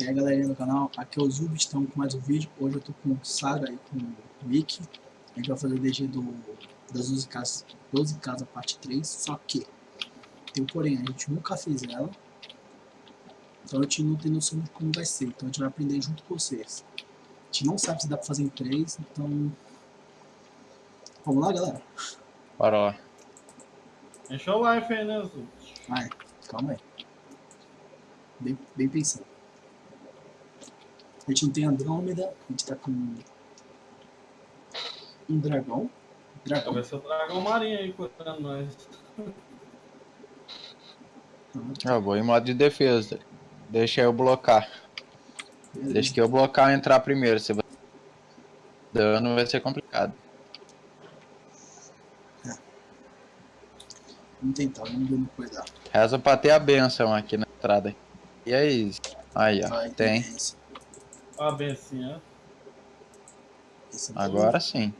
E aí galerinha do canal, aqui é o Zub, estamos com mais um vídeo. Hoje eu tô com o Saga e com o Mickey. A gente vai fazer o DG do, das 12 casas, 12 casas parte 3, só que tem um porém, a gente nunca fez ela. Então a gente não tem noção de como vai ser, então a gente vai aprender junto com vocês. A gente não sabe se dá pra fazer em 3, então... Vamos lá galera? Bora lá. Encheu o life aí, né, Zub? Vai, calma aí. Bem, bem pensado. A gente não tem Andrômeda, a gente tá com um dragão. Dragão. Vai ser o dragão marinho aí cuidando nós. Eu vou em modo de defesa. Deixa eu blocar. Beleza. Deixa que eu blocar e entrar primeiro. Se você dano vai ser complicado. Vamos tentar, vamos ver no que vai dar. Reza pra ter a benção aqui na entrada. E é isso. Aí, ó. Vai, Tem. esse. Ó, bem assim, é bom. Agora sim.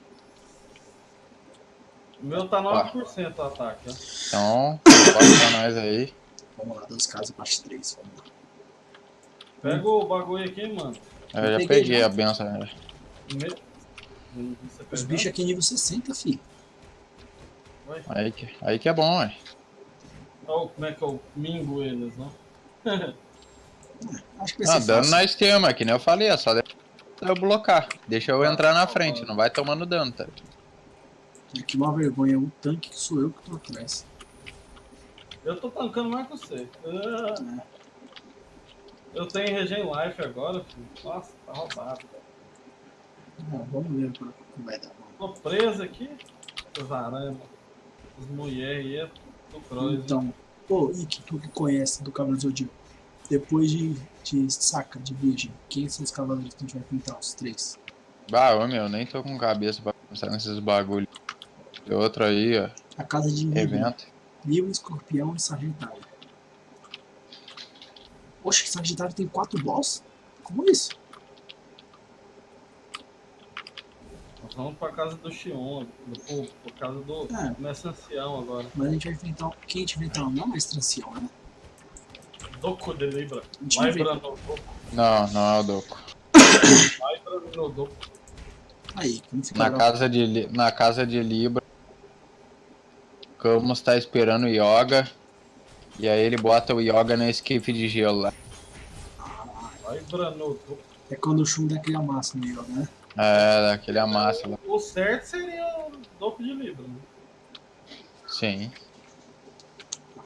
O meu tá 9% o ataque, ó. Então, pode pra nós aí. Vamos lá, 12 casas, parte 3. Vamos lá. Pega o bagulho aqui, mano. Eu Eu já peguei peguei a benção. né? Me... Os bichos aqui nível 60, fi. Vai. Aí que, aí que é bom, ué. Ó, como é que eu mingo eles, não? Acho que vai ser dano fácil. na esquema, que nem eu falei, é só eu blocar. Deixa eu entrar na frente, não vai tomando dano, tá? Aqui uma vergonha, o tanque que sou eu que tô atrás. Eu tô tancando mais que você. Ah. Eu tenho regen life agora, filho. Nossa, tá roubado. Ah, vamos ver o que vai dar. Tô preso aqui. Os aranhas, as mulheres aí, do cross. Então, pô, Ike, tu que conhece do Cavaleiro do Zodíaco, depois de, de saca, de virgem, quem são os cavaleiros que a gente vai pintar? Os três. Bah, ô meu, nem tô com cabeça pra pensar nesses bagulho. Tem outro aí, ó. A casa de Evento. Libra, Escorpião e Sagitário. Oxe, Sagitário tem quatro boss? Como isso? Nós vamos pra casa do Xion, do, por, por causa do, É. mestre ancião agora. Mas a gente vai enfrentar. Quem a gente vai enfrentar? Não é mais ancião, né? Doku de Libra. Libra no Doku. Não, não é o Doco. Libra no Doku. Aí, Na casa de, na casa de Libra, Camus tá esperando o Yoga. E aí ele bota o Yoga na esquife de gelo lá. Libra no Doku. É quando o Shun dá aquele amasso no Yoga, né? É, daquele amassa lá. O certo seria o Doku de Libra. Né? Sim.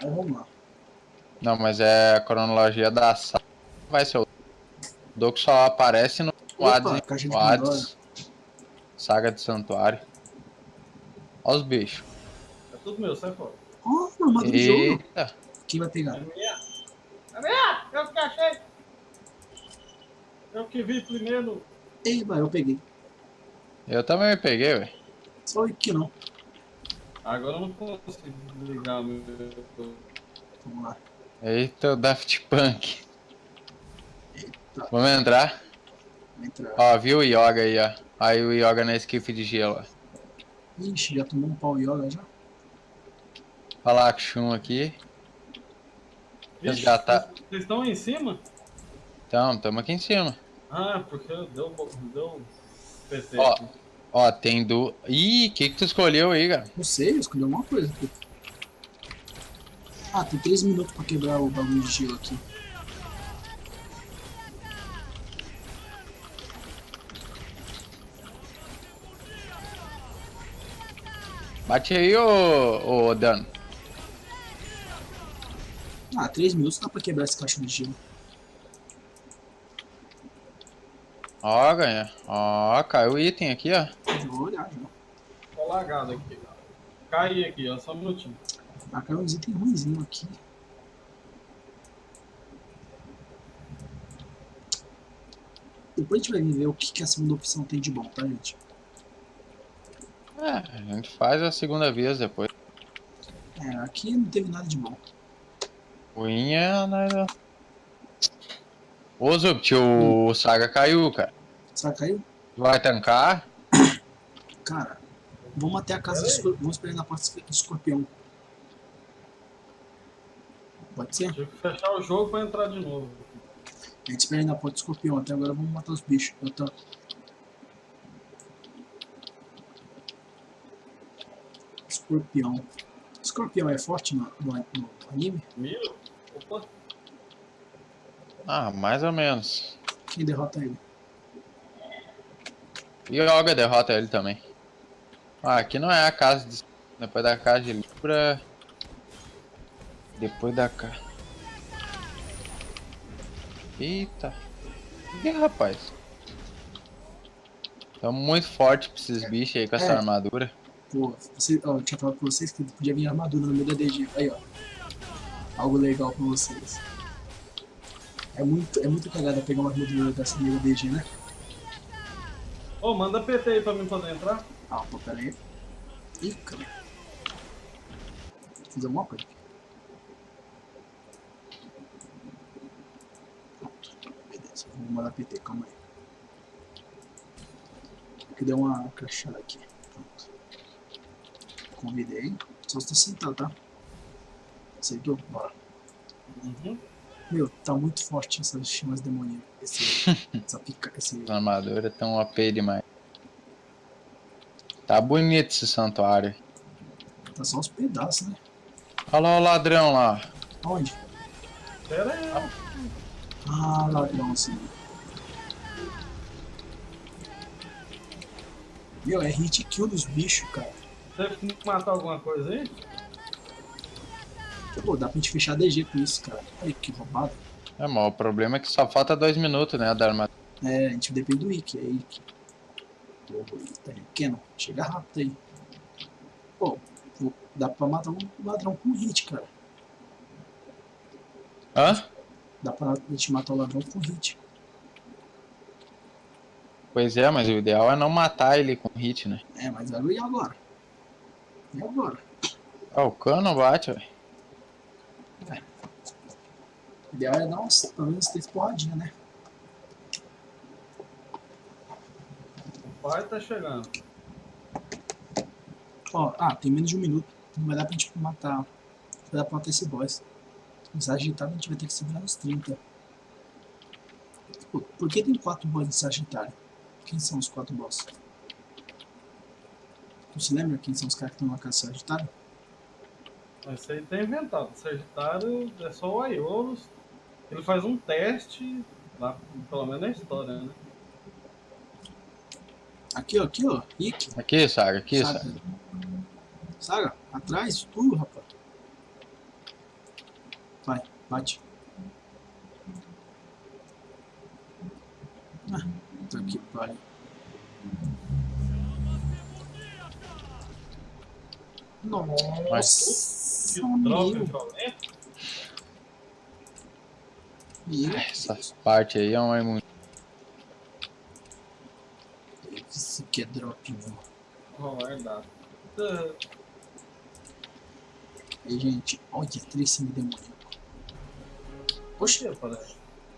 Vamos lá. Não, mas é a cronologia da saga. Vai ser o Doco só aparece no Opa, Hades. Saga de Santuário. Olha os bichos. É tudo meu, sai fora. Oh, armadura do jogo. Eita. Quem vai pegar? É minha. É minha! Eu que achei! Eu que vi primeiro. Eba, eu peguei. Eu também peguei, velho. Só o Ike não. Agora eu não consigo ligar o meu. Vamos lá. Eita, o Daft Punk. Eita, Vamos entrar? entrar. Ó, viu o Yoga aí, ó. Aí o Yoga na esquife de gelo. ó. Ixi, já tomou um pau Yoga já? Olha lá, Shun aqui. Vixe, Resgatar. Vocês estão aí em cima? Então, tamo aqui em cima. Ah, porque deu, deu PT. Ó. aqui. Ó, tem do... Ih, o que que tu escolheu aí, cara? Não sei, eu escolhi alguma coisa aqui. Ah, tem 3 minutos pra quebrar o bagulho de gelo aqui. Bate aí, ô, ô Dan. Ah, 3 minutos dá pra quebrar essa caixa de gelo. Ó, ganha. Ó, caiu o item aqui, ó. Vou olhar já. Tô lagado aqui. Caí aqui, ó, só um minutinho. Ah, caiu uns itens ruimzinhos aqui. Depois a gente vai ver o que, que a segunda opção tem de bom, tá, gente? É, a gente faz a segunda vez depois. É, aqui não teve nada de bom. Ruim é... né? Ô, Zupt, o Saga caiu, cara. Que caiu? Vai tancar? Cara, vamos até a casa do escorpião. Vamos esperar na porta do escorpião. Pode ser? Tive que fechar o jogo pra entrar de novo. A gente espera aí na porta do escorpião. Até agora vamos matar os bichos. Eu tô... Escorpião. Escorpião é forte no, no, no anime? Miro? Opa. Ah, mais ou menos. Quem derrota ele? E o Yoga derrota ele também. Ah, aqui não é a casa de... Depois da casa de Libra... Depois da casa... Eita. Ih, rapaz. Tão muito forte pra esses bichos aí com essa É. armadura. Pô, você, ó, eu tinha falado pra vocês que podia vir armadura no meio da DG. Aí, ó. Algo legal pra vocês. É muito, é muito cagada pegar uma armadura dessa meio da DG, né? Ô, manda PT aí pra mim poder entrar. Ah, pô, pera aí. Ih, cara. Fiz alguma coisa aqui. Vou mandar PT, calma aí. Que deu uma crachada aqui. Pronto. Convidei. Só você sentado, tá? Aceitou? Bora. Uhum. Meu, tá muito forte essas chamas demoníacas. Esse, essa pica, esse... Armadura tão OP demais. Tá bonito esse santuário. Tá só os pedaços, né? Olha lá o ladrão lá. Aonde? Pera aí. Ah, ladrão, assim. Meu, é hit kill dos bichos, cara. Teve que matar alguma coisa aí? Pô, dá pra gente fechar DG com isso, cara. Ai, que roubado. É, mas o problema é que só falta dois minutos, né, da armadura. É, a gente depende do Ikki, é Ikki. Pô, tá aí. Kenon, chega rápido aí. Pô, pô, dá pra matar um ladrão com hit, cara. Hã? Dá pra gente matar o ladrão com hit. Pois é, mas o ideal é não matar ele com hit, né? É, mas e agora? E agora? Ah, o cano bate, velho. O ideal é dar uns, pelo menos três porradinhas, né? O pai tá chegando. Ó, ah, tem menos de um minuto. Não vai dar pra gente matar. Não vai dar pra matar esse boss. Nos agitados a gente vai ter que segurar nos 30. Pô, por que tem quatro boss de Sagitário? Quem são os quatro boss? Tu se lembra quem são os caras que estão na casa de Sagitário? Mas Isso aí tá inventado. O Sagitário é só o Aiolos. Ele faz um teste, lá, pelo menos na história, né? Aqui, ó, aqui, ó. Rick. Aqui, Saga, aqui, Saga. Saga. Saga, atrás, tu, rapaz. Bate. Ah, tá aqui, vai. Nossa, Que meu, violenta. Essa parte aí é uma imun... Isso aqui é drop, mano. Vou guardar. Aí, gente, olha, três semidemoníaco. Poxa,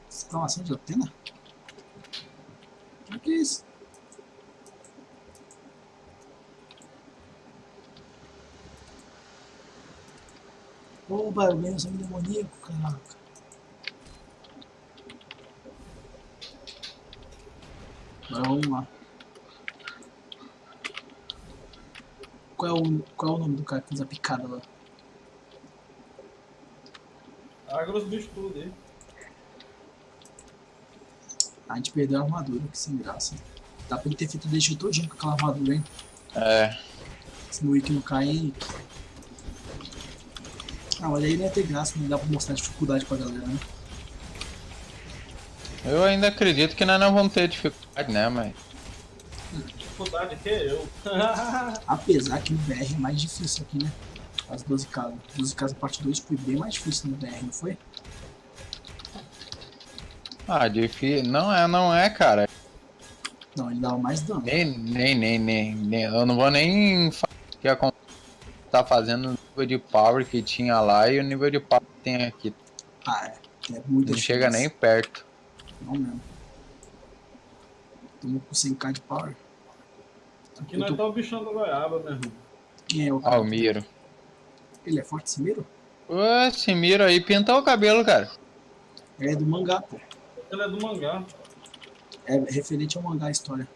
exclamação de Atena? O que é isso? Oba, eu ganhei um semidemoníaco, caraca. Agora vamos lá. Qual é, o, qual é o nome do cara que fez a picada lá? Agra os bichos tudo aí. A gente perdeu a armadura, que sem graça. Dá pra ele ter feito o deixo todinho com aquela armadura, hein? É, Se no Wiki não cair. Ah, mas aí não ia ter graça, não dá pra mostrar dificuldade pra galera, né? eu ainda acredito que nós não vamos ter dificuldade, né, mas... Dificuldade que é eu. Apesar que no BR é mais difícil aqui, né? As 12 casas. 12 casas parte 2 foi bem mais difícil no BR, não foi? Ah, difícil... Não é, não é, cara. Não, ele dava mais dano. Nem, nem, nem, nem, nem- Eu não vou nem falar o que a con- tá fazendo no nível de power que tinha lá e o nível de power que tem aqui. Ah, é. É muita Não chega nem perto. Não mesmo. Tamo com 100k de power. Aqui Eu nós tô- tá o bichão da goiaba, meu irmão. Quem é o cara? Almiro. Ele é forte, esse Miro? Esse Miro aí pintou o cabelo, cara. Ele é do mangá, pô. Ele é do mangá. É referente ao mangá a história.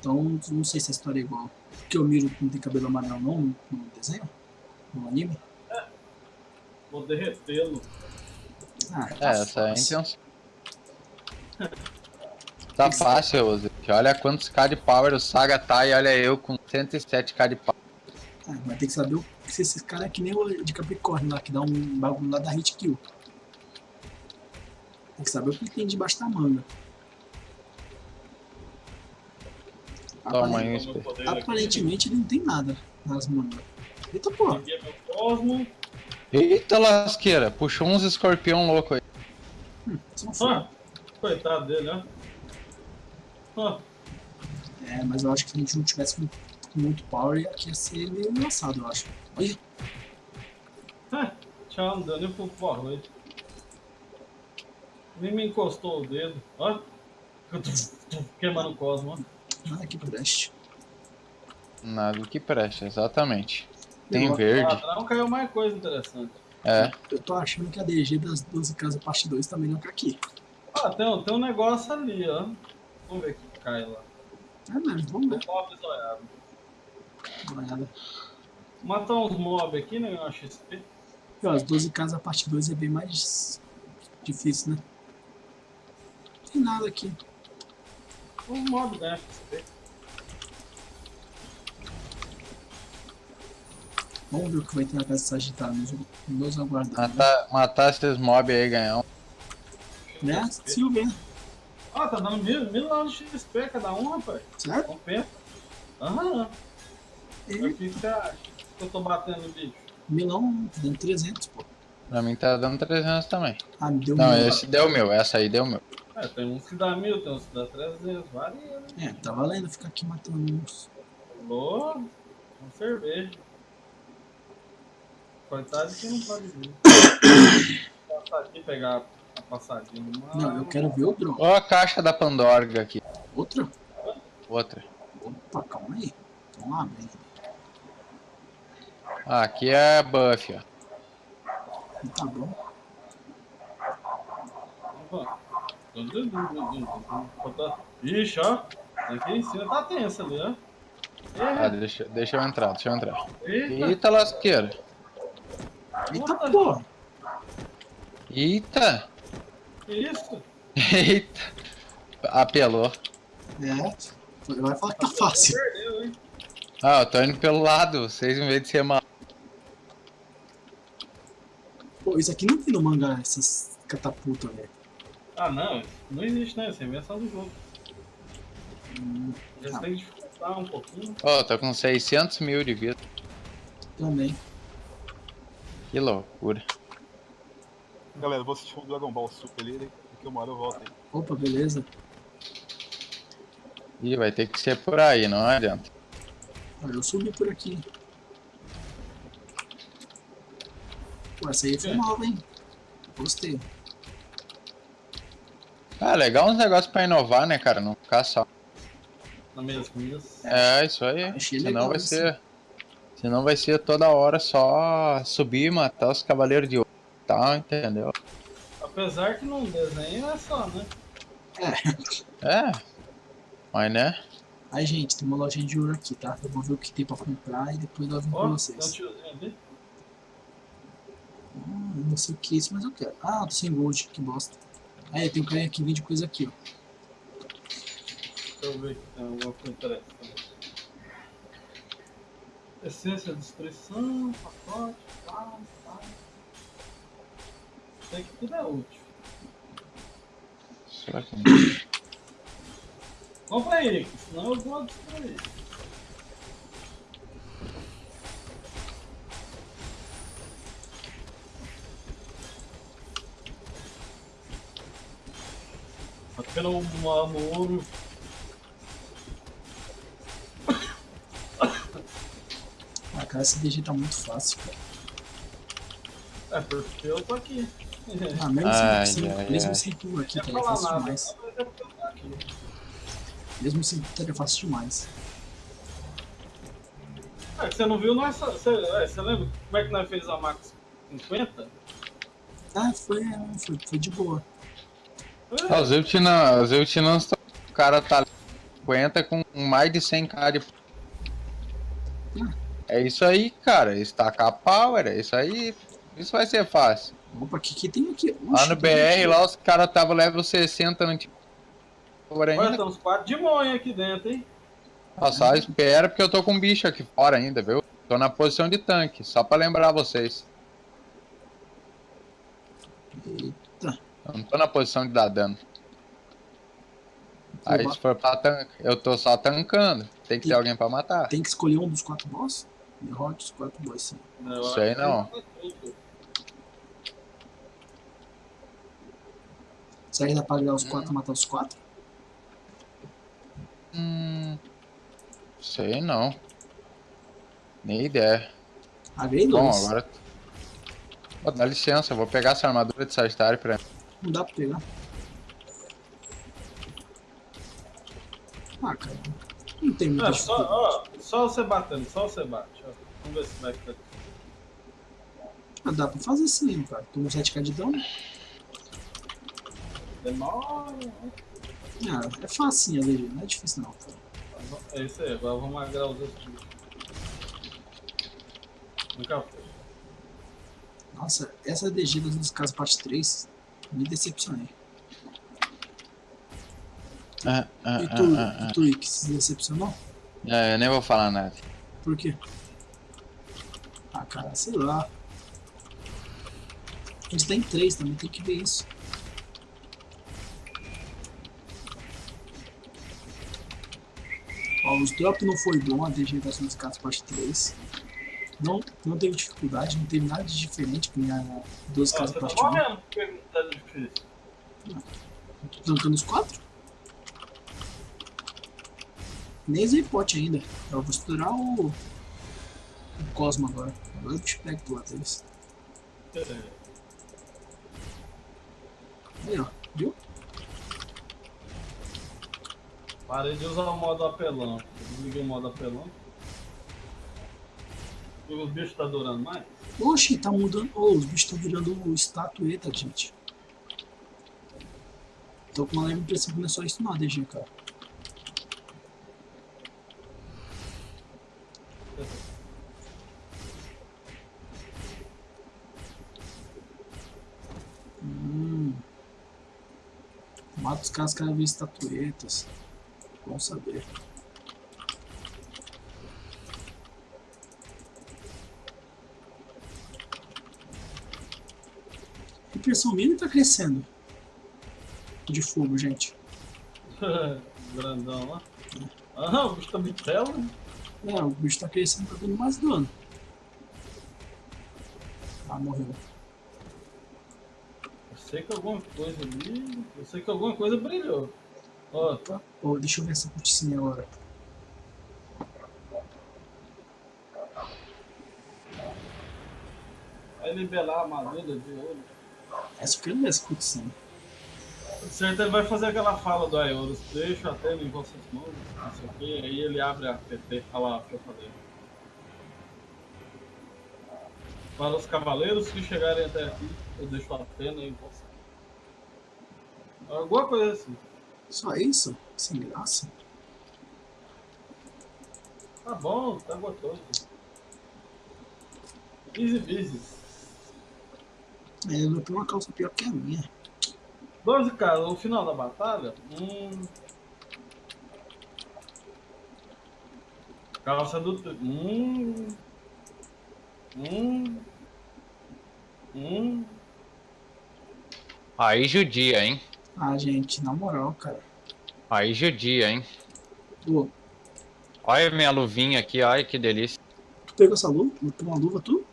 Então, não sei se a história é igual. Porque o Miro não tem cabelo amarelo não no desenho? No anime? Vou derretê-lo. Ah, É, tá essa é a fácil. intenção. Tá fácil, Ozzy. Olha quantos K de power o Saga tá e olha eu com 107k de power. Ah, mas tem que saber se esse cara é que nem o de Capricórnio lá, que dá um bagulho lá da hit kill. Tem que saber o que tem debaixo da manga. Toma Apare- aí, Meu espelho. poder aqui. Aparentemente ele não tem nada nas mangas. Eita porra. Eita lasqueira, puxou uns escorpião louco aí. só foi. Ah, coitado dele, ó. Ah, É, mas eu acho que se a gente não tivesse com, muito power, aqui ia ser meio engraçado, eu acho. Olha, ah, tchau, não deu nem pro porra. Nem me encostou o dedo, ó. Queimando o cosmo, ó. nada que preste. Nada que preste, exatamente. Tem Eu- verde. Ladrão caiu mais coisa interessante. É. Eu tô achando que a DG das 12 casas parte 2 tá melhor que aqui. Ah, tem, um- tem um negócio ali, ó. Vamos ver o que cai lá. É mesmo, vamos ver. Matar uns mobs aqui, né? Uma XP. E, ó, as 12 casas parte 2 é bem mais difícil, né? Não tem nada aqui. Uns mobs ganham XP. Vamos ver o que vai ter na casa sagitária. Nos, nos aguardando. né? Matar, matar esses mobs aí e ganhar um. Né? Silvia, Ah, tá dando mil, mil de XP cada um, rapaz. certo? Compensa. Aham. O que você acha que eu tô batendo no bicho? Milão tá dando 300, pô. Pra mim tá dando 300 também. Ah, me deu Não, mil. esse deu meu, essa aí deu meu. É, tem uns que dá mil, tem uns que dá 300, varia, né? É, tá valendo ficar aqui matando uns. Alô? Com cerveja. Coitado de quem não pode vir. Passar aqui pegar a passadinha do mar. Não, eu quero ver o drone. Ó a caixa da Pandora aqui. Outra? Outra. Opa, calma aí. Vamos lá, bem. Ah, aqui é buff, ó. Tá bom. Ixi, ó. Aqui em cima tá tenso ali, ó. Ah, deixa, deixa eu entrar, deixa eu entrar. eita. Eita lasqueira. Eita porra! Eita. Que isso? Eita. Apelou. É. Vai falar que tá fácil. Perdeu, hein? Ah, eu tô indo pelo lado, vocês em vez de ser mal. Pô, isso aqui não tem no mangá, essas catapultas, velho. Ah, não. Não existe, né? Isso é invenção do jogo. Hum, Eles Tá. têm que dificultar um pouquinho. Ó, tô com 600 mil de vida. também. Que loucura. Galera, eu vou assistir um Dragon Ball Super ali, daqui a uma hora eu volto aí. Opa, beleza. Ih, vai ter que ser por aí, não adianta. Olha, eu subi por aqui. Pô, essa aí foi É. nova, hein? Gostei. Ah, legal uns negócios pra inovar, né, cara? Não ficar só. Na mesmice. É, isso aí. Achei Senão vai isso. ser. Senão vai ser toda hora só subir e matar os cavaleiros de ouro. Tá, entendeu? Apesar que num desenho é só, né? É. Mas né? Aí, gente, tem uma lojinha de ouro aqui, tá? Eu vou ver o que tem pra comprar e depois eu vim Ó, pra vocês. eu não sei o que é isso, mas eu quero. Ah, tô sem gold, que bosta. Aí, tem um cara que vende coisa aqui, ó. Deixa eu ver se tem alguma coisa interessante. Essência de destruição, pacote, tal, tal. Sei que tudo é útil. Será que. Compra aí, senão eu vou destruir. Apenas um ouro. Ah, cara, esse DG tá muito fácil, cara. É porque eu tô aqui. Ah, mesmo Ai, sem, sem, ai, mesmo ai. sem pulo aqui, Não ia é fácil nada, demais. Mesmo sem pulo é fácil demais. É, você não viu nós. Você, é, você lembra como é que nós fez a Max 50? Ah, foi, foi, foi de boa. Ah, Os Eutinãs, os Eutinãs, tão- o cara tá 50 com mais de 100k de... É isso aí, cara. Estacar power, é isso aí. Isso vai ser fácil. Opa, o que, que tem aqui? Lá Oxe, no tem BR, aqui. lá os caras estavam level 60 no tipo. Olha, uns quatro de monha aqui dentro, hein? Ó, só espera porque eu tô com um bicho aqui fora ainda, viu? Tô na posição de tanque, só pra lembrar vocês. Eu não tô na posição de dar dano. Aí Opa, se for pra tanque, eu tô só tancando. Tem que ter E- alguém pra matar. Tem que escolher um dos quatro boss? Derrote os quatro boss, sim. Eu Sei não. Será que dá pra agregar os Hum. quatro e matar os quatro? Hum. Sei não. Nem ideia. Agrei Bom, dois. agora. Pô, dá licença, eu vou pegar essa armadura de Sagitário pra mim. Não dá pra pegar. Ah, cara. Não tem muita É, só, ó, só você batendo, só você bate. Ó. Vamos ver se vai ficar. Ah, dá pra fazer sim, cara. Tô com 7k de dano. Demora. Ah, é facinho a DG, não é difícil não. Cara. É isso aí, agora vamos agrar os outros. Nunca foi. Nossa, essa DG das casas parte 3, me decepcionei. Ah, ah, E tu, ah, ah, e tu, Ick, se decepcionou? ah. É, eu nem vou falar nada. Por quê? Ah, cara, sei lá. A gente tem três também, tem que ver isso. Ó, os drop não foi bom, a DG das duas casas parte 3. Não, não teve dificuldade, não teve nada de diferente com a 12 Ó, casas tá parte 1. morrendo porque tá difícil. Tancando os quatro? Nem usei pote ainda. Eu vou estourar o. O Cosmo agora. Agora o bicho pega do lado deles. Aí, ó. Viu? Parei de usar o modo apelão. Desliguei o modo apelão. Os bichos tá durando mais? Oxi, tá mudando. Oh, os bichos estão virando estatueta, gente. Tô com uma leve impressão que não é só isso, não, DG, cara. Hum. Mata os caras cada vez estatuetas. Bom saber. A impressão minha tá crescendo. De fogo, gente. Grandão lá. Ah, o bicho tá bitelo. É, o bicho tá crescendo, tá dando mais dano. Ah, morreu. Eu sei que alguma coisa ali. Eu sei que alguma coisa brilhou. Ó, Tá? Ô, deixa eu ver essa cutscene agora. vai libelar a armadura de ouro. Quero ver essa cutscene. Certo, ele vai fazer aquela fala do Aeolus, deixa a tela em vossas mãos, não sei o que, aí ele abre a PT, lá, deixa eu fazer. Para os cavaleiros que chegarem até aqui, eu deixo a pena em você. Alguma coisa assim. Só isso? Sem graça? Tá bom, tá gostoso. Easy busy. É, eu tenho uma calça pior que a minha. 12 caras, no final da batalha, hum. Calça do. Hum. Hum. Hum. Aí judia, hein? Ah, gente, na moral, cara. Aí judia, hein? Pô, Olha minha luvinha aqui, ai que delícia. tu pegou essa luva? Pegou uma luva, tu?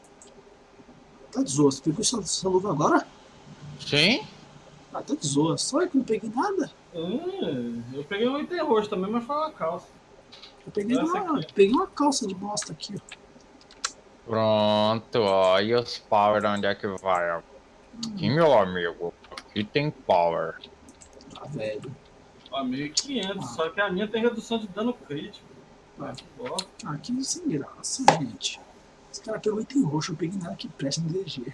Tá de zoa. Você pegou essa, essa luva agora? Sim? Ah, tá de zoa. Só eu que não peguei nada. Hum, eu peguei um item roxo também, mas foi uma calça. Eu peguei Essa uma, aqui. peguei uma calça de bosta aqui, ó. Pronto, ó. E os power onde é que vai? ó? Aqui, meu amigo. Aqui tem power. Ah, velho. Ó, 1500, só que a minha tem redução de dano crítico. Ah, Que bosta. ah, que sem graça, gente. Esse cara pegou item roxo, eu peguei nada que presta no DG.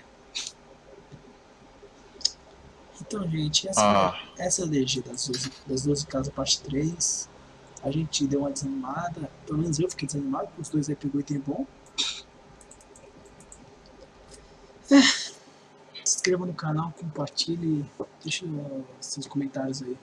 Então, gente, essa, Ah. essa é a DG das 12, das 12 casas parte 3. A gente deu uma desanimada. Pelo menos eu fiquei desanimado, porque os dois aí pegou item bom. É. Se inscreva no canal, compartilhe, deixa seus comentários aí.